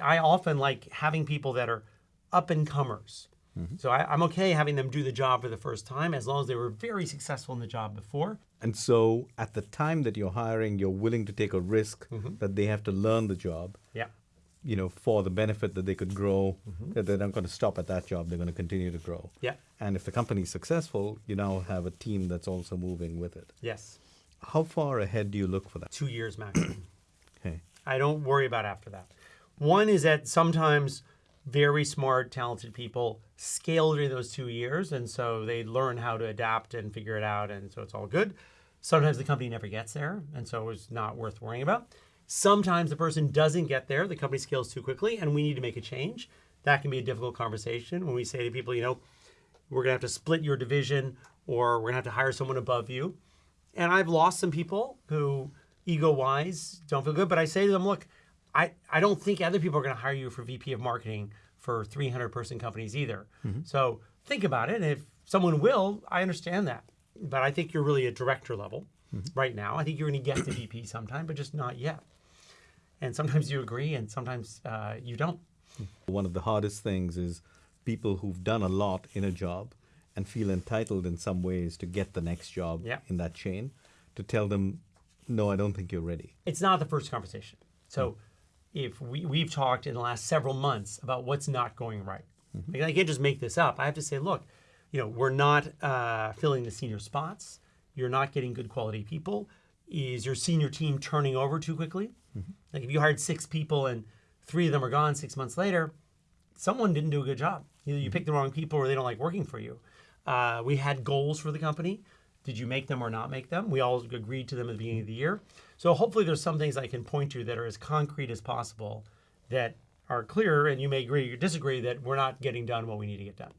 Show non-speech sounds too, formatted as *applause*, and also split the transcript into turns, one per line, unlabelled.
I often like having people that are up and comers. Mm-hmm. So I, I'm okay having them do the job for the first time as long as they were very successful in the job before.
And so at the time that you're hiring, you're willing to take a risk mm-hmm. that they have to learn the job,
Yeah.
you know, for the benefit that they could grow, mm-hmm. that they're not going to stop at that job, they're going to continue to grow.
Yeah.
And if the company's successful, you now have a team that's also moving with it.
Yes.
How far ahead do you look for that?
Two years maximum. *coughs*
Okay.
I don't worry about after that. One is that sometimes very smart, talented people scale during those two years, and so they learn how to adapt and figure it out, and so it's all good. Sometimes the company never gets there, and so it's not worth worrying about. Sometimes the person doesn't get there, the company scales too quickly, and we need to make a change. That can be a difficult conversation when we say to people, you know, we're gonna have to split your division, or we're gonna have to hire someone above you. And I've lost some people who, ego wise, don't feel good. But I say to them, look, I, I don't think other people are going to hire you for VP of marketing for 300 person companies either. Mm-hmm. So think about it. If someone will, I understand that. But I think you're really a director level mm-hmm. right now. I think you're going to get to VP sometime, but just not yet. And sometimes you agree, and sometimes uh, you don't. Hmm.
One of the hardest things is people who've done a lot in a job and feel entitled in some ways to get the next job
Yeah.
in that chain to tell them, no, I don't think you're ready.
it's not the first conversation. So hmm. If we, we've talked in the last several months about what's not going right. Like, I can't just make this up. I have to say, look, you know, we're not uh, filling the senior spots. You're not getting good quality people. Is your senior team turning over too quickly? Like if you hired six people and three of them are gone six months later, someone didn't do a good job. Either you picked the wrong people or they don't like working for you. Uh, we had goals for the company. Did you make them or not make them? We all agreed to them at the beginning of the year. So hopefully there's some things I can point to that are as concrete as possible that are clear and you may agree or disagree that we're not getting done what we need to get done.